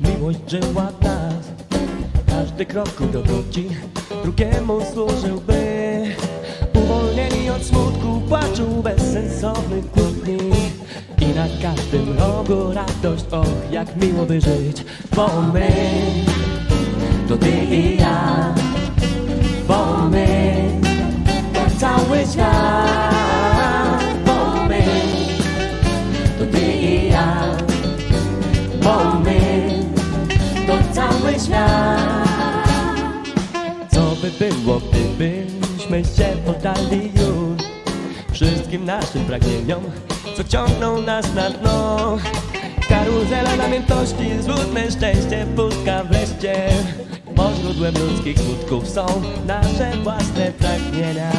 miłość żyła nas Każdy kroku do drugiemu służyłby. Każdym rogu radość, och jak miło by żyć. Bo my, to ty i ja. Bo my, to cały świat. Bo my, to ty i ja. Bo my, to cały świat. Co by było, gdybyśmy się poddali już Wszystkim naszym pragnieniom, co ciągną nas na dno. Karuzela namiętności, złudne szczęście, pustka wreszcie Bo źródłem ludzkich skutków są nasze własne pragnienia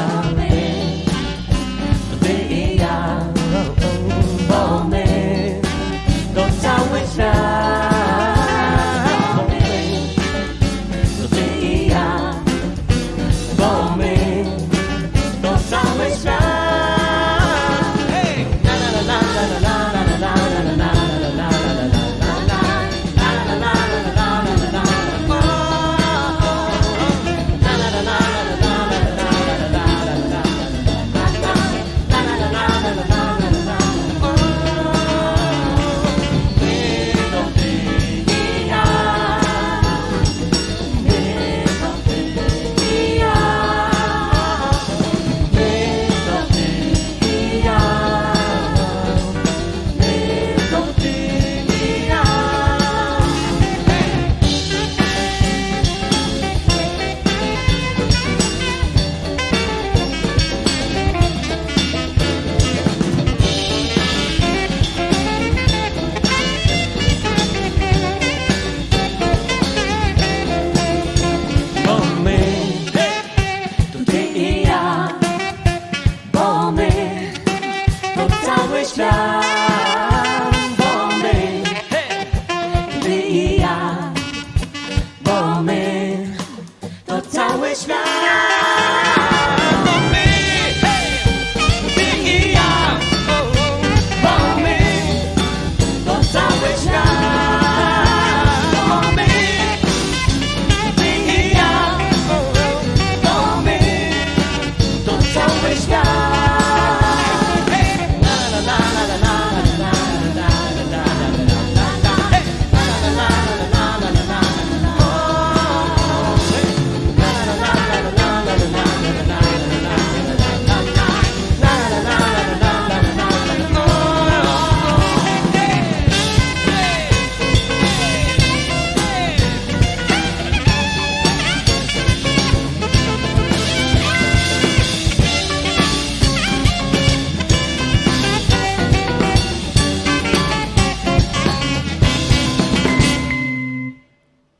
Krishna.